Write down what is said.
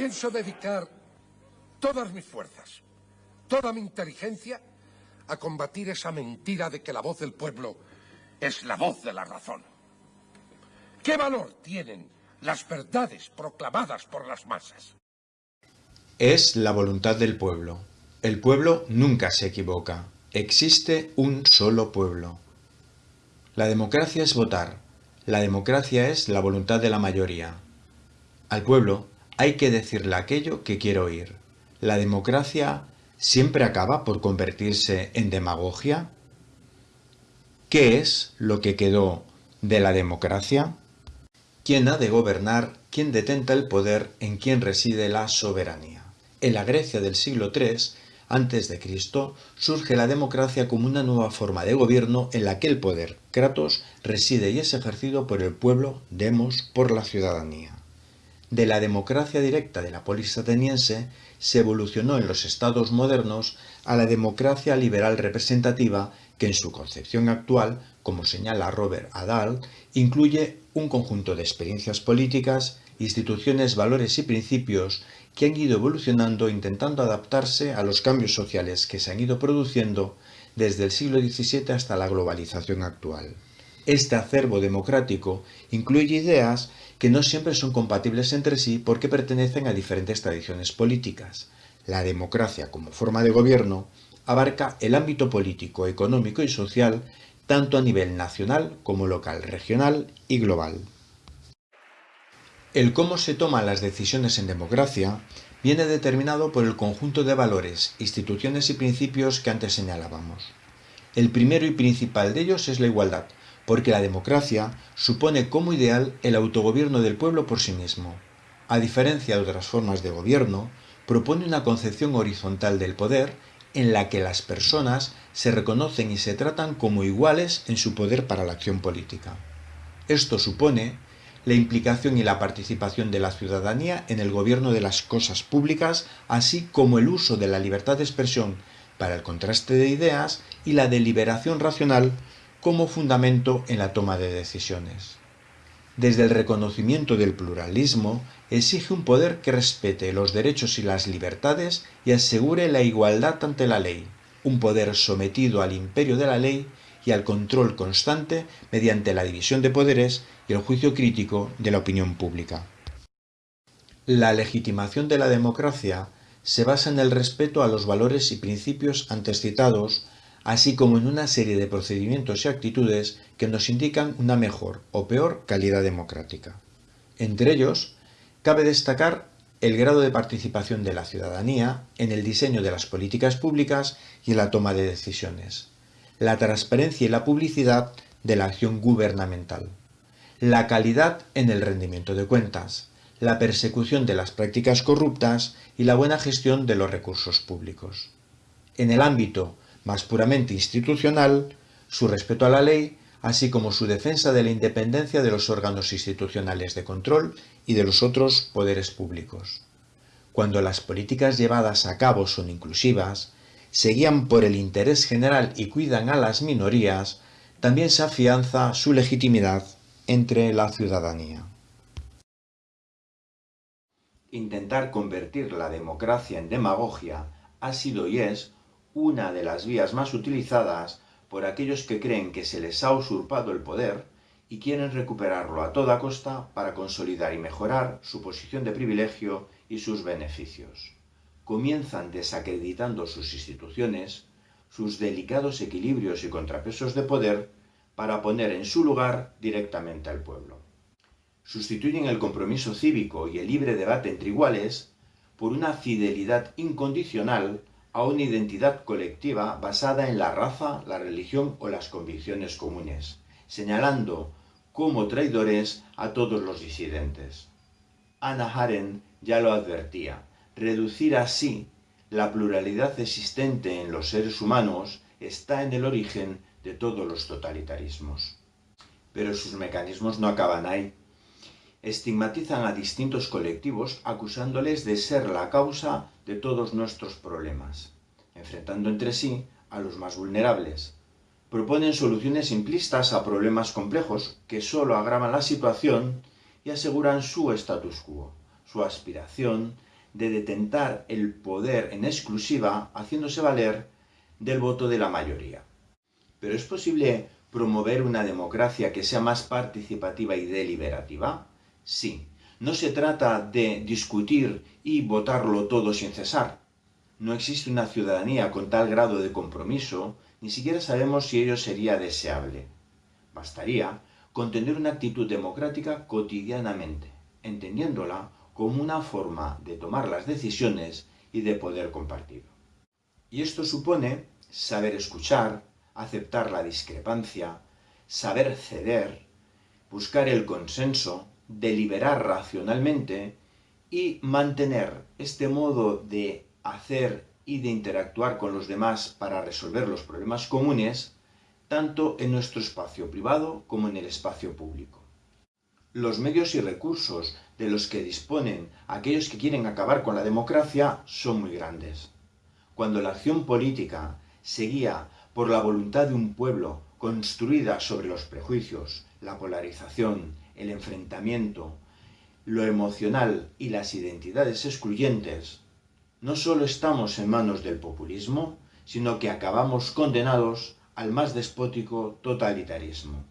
Pienso dedicar todas mis fuerzas, toda mi inteligencia a combatir esa mentira de que la voz del pueblo es la voz de la razón. ¿Qué valor tienen las verdades proclamadas por las masas? Es la voluntad del pueblo. El pueblo nunca se equivoca. Existe un solo pueblo. La democracia es votar. La democracia es la voluntad de la mayoría. Al pueblo hay que decirle aquello que quiere oír. La democracia siempre acaba por convertirse en demagogia. ¿Qué es lo que quedó de la democracia? ¿Quién ha de gobernar? ¿Quién detenta el poder? ¿En quién reside la soberanía? En la Grecia del siglo III, antes de Cristo, surge la democracia como una nueva forma de gobierno en la que el poder, Kratos, reside y es ejercido por el pueblo, demos, por la ciudadanía. De la democracia directa de la polis ateniense se evolucionó en los estados modernos a la democracia liberal representativa que en su concepción actual, como señala Robert Adal, incluye un conjunto de experiencias políticas, instituciones, valores y principios que han ido evolucionando intentando adaptarse a los cambios sociales que se han ido produciendo desde el siglo XVII hasta la globalización actual. Este acervo democrático incluye ideas que no siempre son compatibles entre sí porque pertenecen a diferentes tradiciones políticas. La democracia como forma de gobierno abarca el ámbito político, económico y social tanto a nivel nacional como local, regional y global. El cómo se toman las decisiones en democracia viene determinado por el conjunto de valores, instituciones y principios que antes señalábamos. El primero y principal de ellos es la igualdad, porque la democracia supone como ideal el autogobierno del pueblo por sí mismo. A diferencia de otras formas de gobierno, propone una concepción horizontal del poder en la que las personas se reconocen y se tratan como iguales en su poder para la acción política. Esto supone la implicación y la participación de la ciudadanía en el gobierno de las cosas públicas, así como el uso de la libertad de expresión para el contraste de ideas y la deliberación racional como fundamento en la toma de decisiones. Desde el reconocimiento del pluralismo, exige un poder que respete los derechos y las libertades y asegure la igualdad ante la ley, un poder sometido al imperio de la ley y al control constante mediante la división de poderes y el juicio crítico de la opinión pública. La legitimación de la democracia se basa en el respeto a los valores y principios antes citados así como en una serie de procedimientos y actitudes que nos indican una mejor o peor calidad democrática. Entre ellos, cabe destacar el grado de participación de la ciudadanía en el diseño de las políticas públicas y en la toma de decisiones, la transparencia y la publicidad de la acción gubernamental, la calidad en el rendimiento de cuentas, la persecución de las prácticas corruptas y la buena gestión de los recursos públicos. En el ámbito más puramente institucional, su respeto a la ley, así como su defensa de la independencia de los órganos institucionales de control y de los otros poderes públicos. Cuando las políticas llevadas a cabo son inclusivas, se guían por el interés general y cuidan a las minorías, también se afianza su legitimidad entre la ciudadanía. Intentar convertir la democracia en demagogia ha sido y es una de las vías más utilizadas por aquellos que creen que se les ha usurpado el poder y quieren recuperarlo a toda costa para consolidar y mejorar su posición de privilegio y sus beneficios. Comienzan desacreditando sus instituciones, sus delicados equilibrios y contrapesos de poder para poner en su lugar directamente al pueblo. Sustituyen el compromiso cívico y el libre debate entre iguales por una fidelidad incondicional a una identidad colectiva basada en la raza, la religión o las convicciones comunes, señalando como traidores a todos los disidentes. Anna Arendt ya lo advertía, reducir así la pluralidad existente en los seres humanos está en el origen de todos los totalitarismos. Pero sus mecanismos no acaban ahí estigmatizan a distintos colectivos acusándoles de ser la causa de todos nuestros problemas, enfrentando entre sí a los más vulnerables. Proponen soluciones simplistas a problemas complejos que solo agravan la situación y aseguran su status quo, su aspiración de detentar el poder en exclusiva haciéndose valer del voto de la mayoría. Pero es posible promover una democracia que sea más participativa y deliberativa? Sí. No se trata de discutir y votarlo todo sin cesar. No existe una ciudadanía con tal grado de compromiso, ni siquiera sabemos si ello sería deseable. Bastaría con tener una actitud democrática cotidianamente, entendiéndola como una forma de tomar las decisiones y de poder compartir. Y esto supone saber escuchar, aceptar la discrepancia, saber ceder, buscar el consenso, deliberar racionalmente y mantener este modo de hacer y de interactuar con los demás para resolver los problemas comunes, tanto en nuestro espacio privado como en el espacio público. Los medios y recursos de los que disponen aquellos que quieren acabar con la democracia son muy grandes. Cuando la acción política se guía por la voluntad de un pueblo construida sobre los prejuicios, la polarización, el enfrentamiento, lo emocional y las identidades excluyentes, no solo estamos en manos del populismo, sino que acabamos condenados al más despótico totalitarismo.